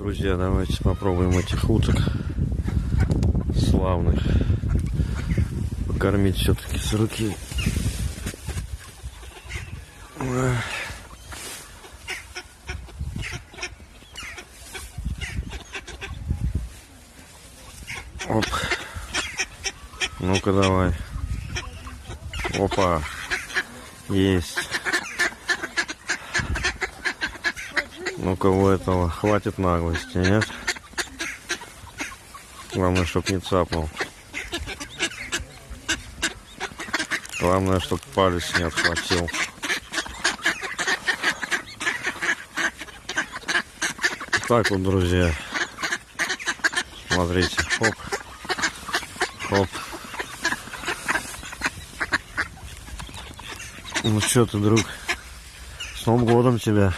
Друзья, давайте попробуем этих уток славных покормить все-таки с руки. Оп. Ну-ка давай. Опа. Есть. Ну-ка у этого хватит наглости, нет? Главное, чтоб не цапнул. Главное, чтоб палец не отхватил. Так вот, друзья. Смотрите. Хоп. Хоп. Ну что ты, друг? С Новым годом тебя.